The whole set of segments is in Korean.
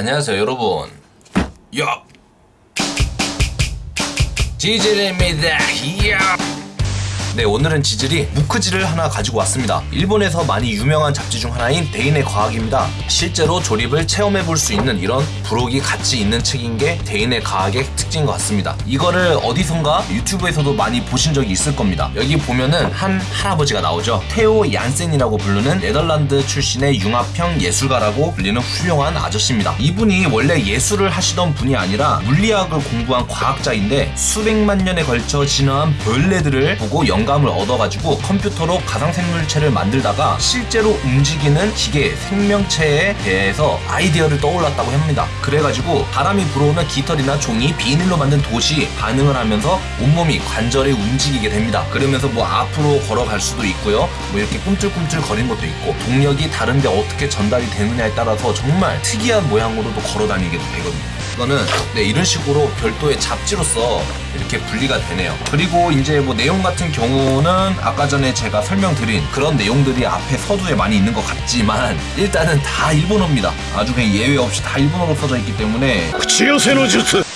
안녕하세요 여러분. 야 지질입니다. 야 네, 오늘은 지질이 무크지를 하나 가지고 왔습니다. 일본에서 많이 유명한 잡지 중 하나인 대인의 과학입니다. 실제로 조립을 체험해 볼 수 있는 이런 부록이 같이 있는 책인 게 대인의 과학의 특징인 것 같습니다. 이거를 어디선가 유튜브에서도 많이 보신 적이 있을 겁니다. 여기 보면은 한 할아버지가 나오죠. 테오 얀센이라고 부르는 네덜란드 출신의 융합형 예술가라고 불리는 훌륭한 아저씨입니다. 이분이 원래 예술을 하시던 분이 아니라 물리학을 공부한 과학자인데 수백만 년에 걸쳐 진화한 벌레들을 보고 영감을 얻어가지고 컴퓨터로 가상 생물체를 만들다가 실제로 움직이는 기계, 생명체에 대해서 아이디어를 떠올랐다고 합니다. 그래가지고 바람이 불어오는 깃털이나 종이, 비닐로 만든 돛이 반응을 하면서 온몸이 관절에 움직이게 됩니다. 그러면서 뭐 앞으로 걸어갈 수도 있고요. 뭐 이렇게 꿈틀꿈틀 거리는 것도 있고 동력이 다른데 어떻게 전달이 되느냐에 따라서 정말 특이한 모양으로도 걸어 다니게 되거든요. 이거는 네, 이런 식으로 별도의 잡지로서 이렇게 분리가 되네요. 그리고 이제 뭐 내용 같은 경우는 아까 전에 제가 설명드린 그런 내용들이 앞에 서두에 많이 있는 것 같지만 일단은 다 일본어입니다. 아주 그냥 예외 없이 다 일본어로 써져 있기 때문에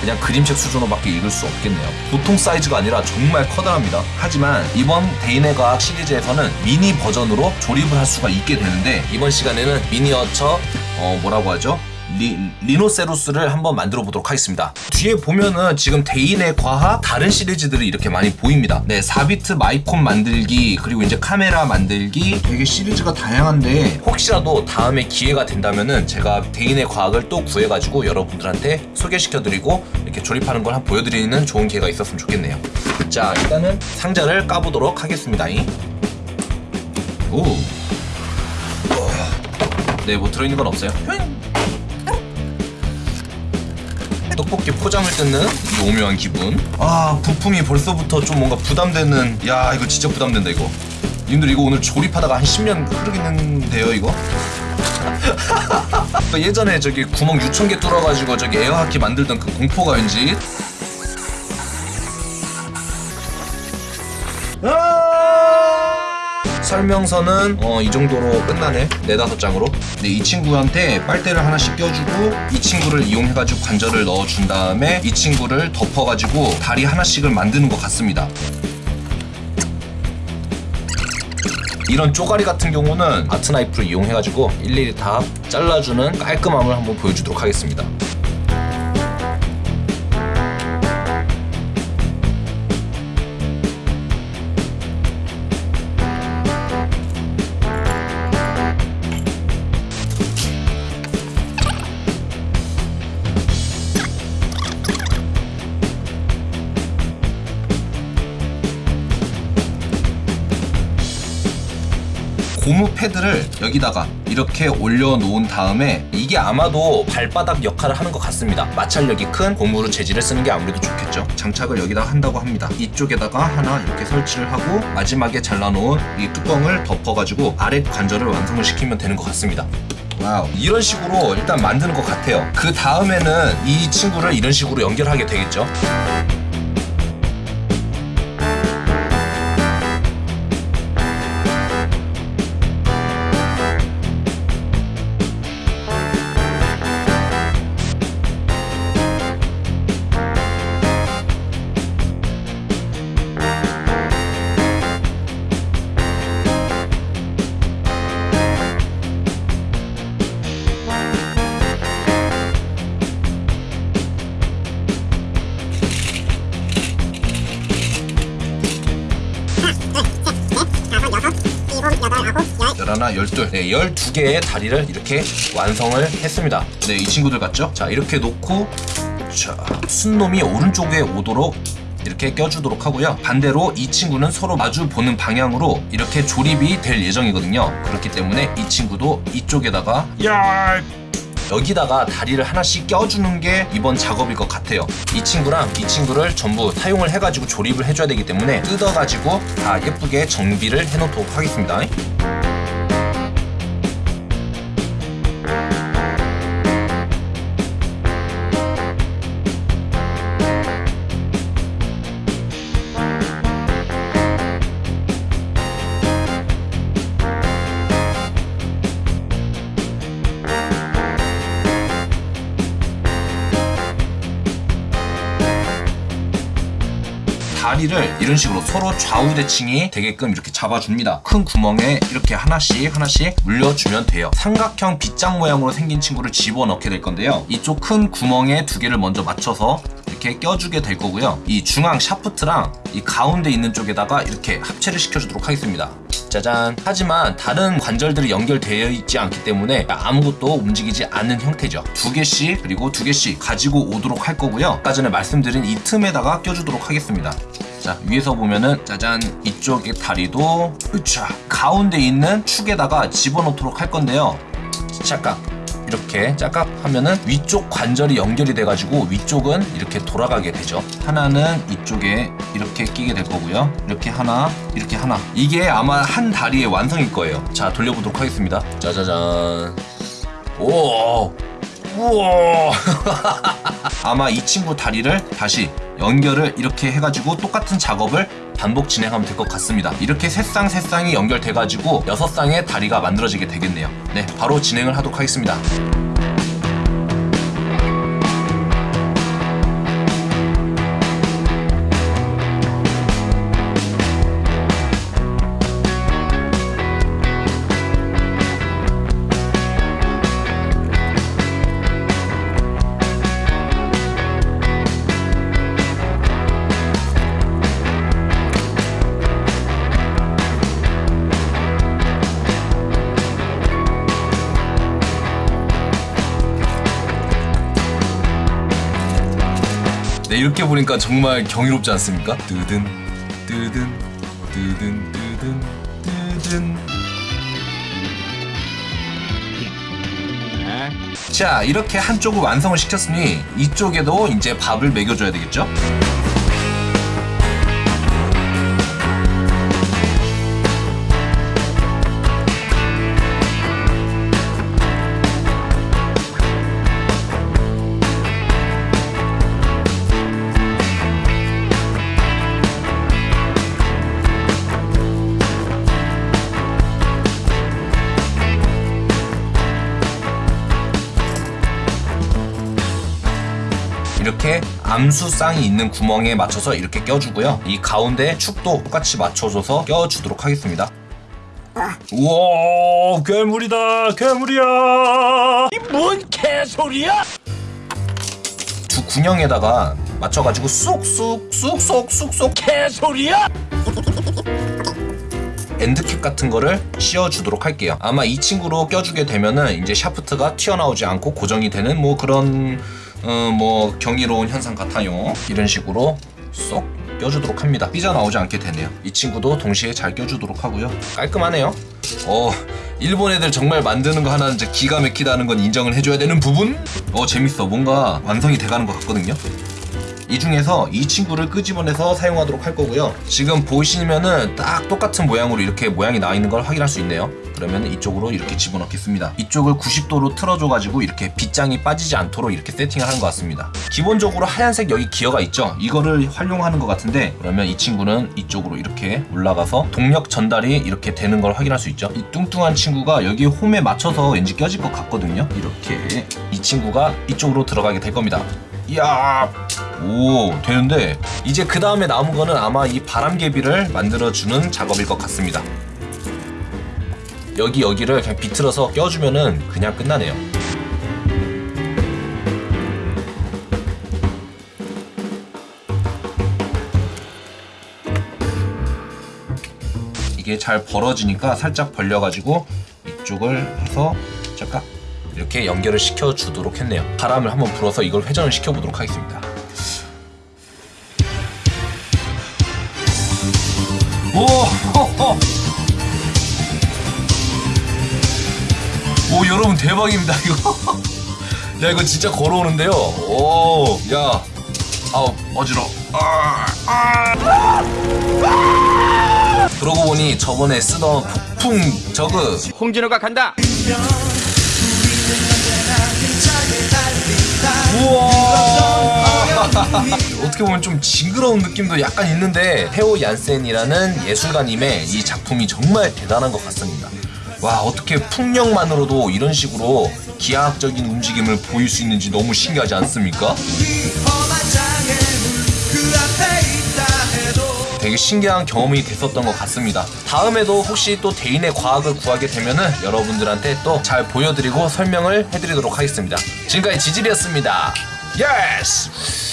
그냥 그림책 수준으로밖에 읽을 수 없겠네요. 보통 사이즈가 아니라 정말 커다랍니다. 하지만 이번 대인의 과학 시리즈에서는 미니 버전으로 조립을 할 수가 있게 되는데 이번 시간에는 미니어처 어 뭐라고 하죠? 리, rhinoceros를 한번 만들어 보도록 하겠습니다. 뒤에 보면은 지금 대인의 과학 다른 시리즈들이 이렇게 많이 보입니다. 네, 4비트 마이콘 만들기 그리고 이제 카메라 만들기 되게 시리즈가 다양한데 혹시라도 다음에 기회가 된다면은 제가 대인의 과학을 또 구해가지고 여러분들한테 소개시켜드리고 이렇게 조립하는 걸 한번 보여드리는 좋은 기회가 있었으면 좋겠네요. 자, 일단은 상자를 까보도록 하겠습니다. 오. 네, 뭐 들어있는 건 없어요. 떡볶이 포장을 뜯는 이 오묘한 기분. 아 부품이 벌써부터 좀 뭔가 부담되는. 야 이거 진짜 부담된다 이거. 님들 이거 오늘 조립하다가 한 10년 흐르겠는데요 이거? 그 예전에 저기 구멍 유천 개 뚫어가지고 저기 에어하키 만들던 그 공포가 왠지. 설명서는 어, 이 정도로 끝나네. 네다섯 장으로. 네, 이 친구한테 빨대를 하나씩 껴주고 이 친구를 이용해가지고 관절을 넣어준 다음에 이 친구를 덮어가지고 다리 하나씩을 만드는 것 같습니다. 이런 쪼가리 같은 경우는 아트나이프를 이용해가지고 일일이 다 잘라주는 깔끔함을 한번 보여주도록 하겠습니다 고무 패드를 여기다가 이렇게 올려놓은 다음에 이게 아마도 발바닥 역할을 하는 것 같습니다. 마찰력이 큰 고무로 재질을 쓰는 게 아무래도 좋겠죠. 장착을 여기다 한다고 합니다. 이쪽에다가 하나 이렇게 설치를 하고 마지막에 잘라놓은 이 뚜껑을 덮어가지고 아래 관절을 완성을 시키면 되는 것 같습니다. wow. 이런 식으로 일단 만드는 것 같아요. 그 다음에는 이 친구를 이런 식으로 연결하게 되겠죠. 하나, 열둘, 네, 열두 개의 다리를 이렇게 완성을 했습니다. 네, 이 친구들 같죠? 자, 이렇게 놓고, 자, 순놈이 오른쪽에 오도록 이렇게 껴주도록 하고요. 반대로 이 친구는 서로 마주 보는 방향으로 이렇게 조립이 될 예정이거든요. 그렇기 때문에 이 친구도 이쪽에다가 야 여기다가 다리를 하나씩 껴주는 게 이번 작업일 것 같아요. 이 친구랑 이 친구를 전부 사용을 해가지고 조립을 해줘야 되기 때문에 뜯어가지고 다 예쁘게 정비를 해놓도록 하겠습니다. 다리를 이런 식으로 서로 좌우 대칭이 되게끔 이렇게 잡아줍니다. 큰 구멍에 이렇게 하나씩 하나씩 물려주면 돼요. 삼각형 빗장 모양으로 생긴 친구를 집어넣게 될 건데요. 이쪽 큰 구멍에 두 개를 먼저 맞춰서 이렇게 껴주게 될 거고요. 이 중앙 샤프트랑 이 가운데 있는 쪽에다가 이렇게 합체를 시켜주도록 하겠습니다. 짜잔. 하지만 다른 관절들이 연결되어 있지 않기 때문에 아무것도 움직이지 않는 형태죠. 두 개씩 그리고 두 개씩 가지고 오도록 할 거고요. 아까 전에 말씀드린 이 틈에다가 껴주도록 하겠습니다. 자 위에서 보면은 짜잔 이쪽의 다리도 으차 가운데 있는 축에다가 집어넣도록 할 건데요. 잠깐 이렇게 짝깍 하면은 위쪽 관절이 연결이 돼가지고 위쪽은 이렇게 돌아가게 되죠. 하나는 이쪽에 이렇게 끼게 될 거고요. 이렇게 하나, 이렇게 하나. 이게 아마 한 다리의 완성일 거예요. 자, 돌려보도록 하겠습니다. 짜자잔. 오, 우와. 아마 이 친구 다리를 다시 연결을 이렇게 해가지고 똑같은 작업을 반복 진행하면 될 것 같습니다. 이렇게 세쌍 세 쌍이 연결돼가지고 여섯 쌍의 다리가 만들어지게 되겠네요. 네, 바로 진행을 하도록 하겠습니다. 네, 이렇게 보니까 정말 경이롭지 않습니까? 뜨든, 뜨든, 뜨든, 뜨든, 뜨든. 자, 이렇게 한쪽을 완성을 시켰으니 이쪽에도 이제 밥을 먹여줘야 되겠죠? 이렇게 암수쌍이 있는 구멍에 맞춰서 이렇게 껴주고요. 이 가운데 축도 똑같이 맞춰줘서 껴주도록 하겠습니다. 우와 괴물이다 괴물이야 뭔 개소리야? 두 군형에다가 맞춰가지고 쑥쑥 쑥쑥 쑥쑥 개소리야? 엔드캡 같은 거를 씌워주도록 할게요. 아마 이 친구로 껴주게 되면은 이제 샤프트가 튀어나오지 않고 고정이 되는 뭐 그런 어, 뭐 경이로운 현상 같아요. 이런 식으로 쏙 껴주도록 합니다. 삐져나오지 않게 되네요. 이 친구도 동시에 잘 껴주도록 하고요. 깔끔하네요. 어, 일본 애들 정말 만드는 거 하나는 기가 막히다는 건 인정을 해줘야 되는 부분? 어, 재밌어. 뭔가 완성이 돼가는 것 같거든요. 이 중에서 이 친구를 끄집어내서 사용하도록 할 거고요. 지금 보시면은 딱 똑같은 모양으로 이렇게 모양이 나와 있는 걸 확인할 수 있네요. 그러면 이쪽으로 이렇게 집어넣겠습니다. 이쪽을 90도로 틀어줘가지고 이렇게 빗장이 빠지지 않도록 이렇게 세팅을 하는 것 같습니다. 기본적으로 하얀색 여기 기어가 있죠. 이거를 활용하는 것 같은데 그러면 이 친구는 이쪽으로 이렇게 올라가서 동력 전달이 이렇게 되는 걸 확인할 수 있죠. 이 뚱뚱한 친구가 여기 홈에 맞춰서 왠지 껴질 것 같거든요. 이렇게 이 친구가 이쪽으로 들어가게 될 겁니다. 이야 오 되는데 이제 그 다음에 남은 거는 아마 이 바람개비를 만들어주는 작업일 것 같습니다 여기 여기를 그냥 비틀어서 껴주면은 그냥 끝나네요 이게 잘 벌어지니까 살짝 벌려가지고 이쪽을 해서 잠깐 이렇게 연결을 시켜 주도록 했네요. 바람을 한번 불어서 이걸 회전을 시켜 보도록 하겠습니다. 오! 호호! 오 여러분 대박입니다 이거. 야 이거 진짜 걸어오는데요. 오, 야, 아우 어지러. 아, 아. 그러고 보니 저번에 쓰던 폭풍 저그 홍진호가 간다. 우와 어떻게 보면 좀 징그러운 느낌도 약간 있는데 테오 얀센이라는 예술가님의 이 작품이 정말 대단한 것 같습니다. 와 어떻게 풍력만으로도 이런 식으로 기하학적인 움직임을 보일 수 있는지 너무 신기하지 않습니까? 되게 신기한 경험이 됐었던 것 같습니다. 다음에도 혹시 또 대인의 과학을 구하게 되면은 여러분들한테 또 잘 보여드리고 설명을 해드리도록 하겠습니다. 지금까지 지질이었습니다. yes!